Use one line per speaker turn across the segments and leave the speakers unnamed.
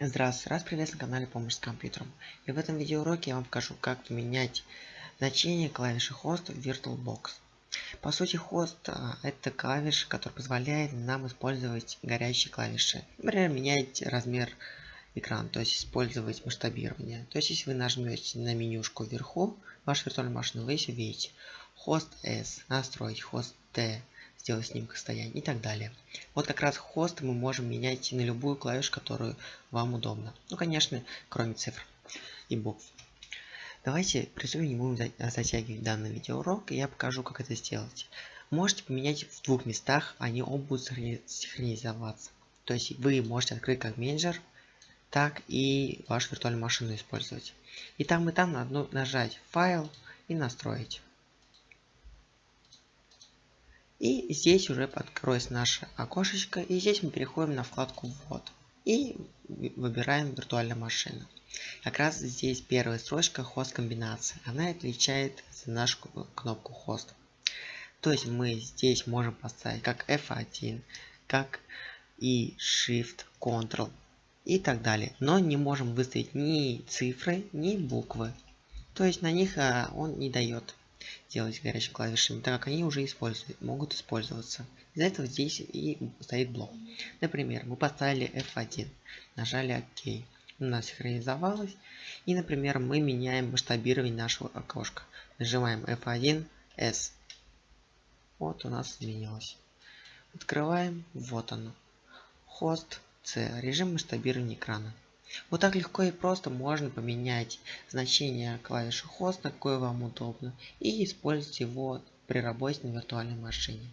Здравствуйте, раз приветствую на канале Помощь с компьютером. И в этом видеоуроке я вам покажу, как поменять значение клавиши хост в VirtualBox. По сути, хост это клавиша, которая позволяет нам использовать горящие клавиши. Например, менять размер экрана, то есть использовать масштабирование. То есть, если вы нажмете на менюшку вверху вашей виртуальной машины, вы видите. Хост S, настроить хост T, сделать снимок состояния и так далее. Вот как раз хост мы можем менять на любую клавишу, которую вам удобно. Ну, конечно, кроме цифр и букв. Давайте приступим, не будем затягивать данный видеоурок, и я покажу, как это сделать. Можете поменять в двух местах, они оба будут синхронизоваться. То есть вы можете открыть как менеджер, так и вашу виртуальную машину использовать. И там и там надо нажать файл и настроить. И здесь уже откроется наше окошечко. И здесь мы переходим на вкладку «Ввод». И выбираем виртуальная машина. Как раз здесь первая строчка хост комбинации. Она отвечает за нашу кнопку хост. То есть мы здесь можем поставить как F1, как и Shift, Ctrl и так далее. Но не можем выставить ни цифры, ни буквы. То есть на них а, он не дает делать горячими клавишами, так как они уже используют, могут использоваться. Из-за этого здесь и стоит блок. Например, мы поставили F1, нажали ОК. У нас синхронизовалось. И, например, мы меняем масштабирование нашего окошка. Нажимаем F1, S. Вот у нас изменилось. Открываем, вот оно. Хост C, режим масштабирования экрана. Вот так легко и просто можно поменять значение клавиши хост, на какое вам удобно, и использовать его при работе на виртуальной машине.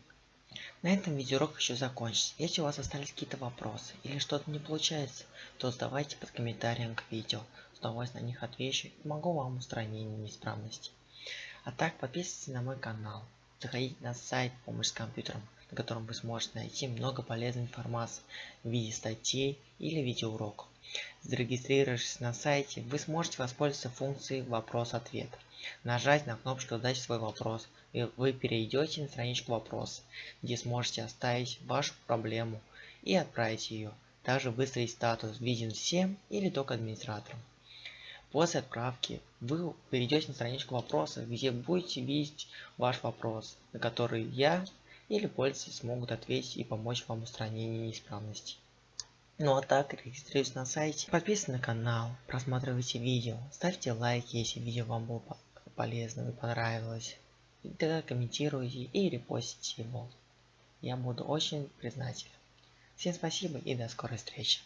На этом видеоурок еще закончится. Если у вас остались какие-то вопросы или что-то не получается, то задавайте под комментарием к видео. С удовольствием на них отвечу и помогу вам устранить неисправности. А так подписывайтесь на мой канал. Заходите на сайт «Помощь с компьютером», на котором вы сможете найти много полезной информации в виде статей или видеоуроков. Зарегистрировавшись на сайте, вы сможете воспользоваться функцией «Вопрос-ответ». Нажать на кнопочку «Задать свой вопрос», и вы перейдете на страничку «Вопрос», где сможете оставить вашу проблему и отправить ее. Также выставить статус «Виден всем» или только администраторам. После отправки вы перейдете на страничку вопроса, где будете видеть ваш вопрос, на который я или пользователи смогут ответить и помочь вам в устранении неисправностей. Ну а так, регистрируйтесь на сайте, подписывайтесь на канал, просматривайте видео, ставьте лайки, если видео вам было полезно и понравилось. И тогда комментируйте и репостите его. Я буду очень признателен. Всем спасибо и до скорой встречи.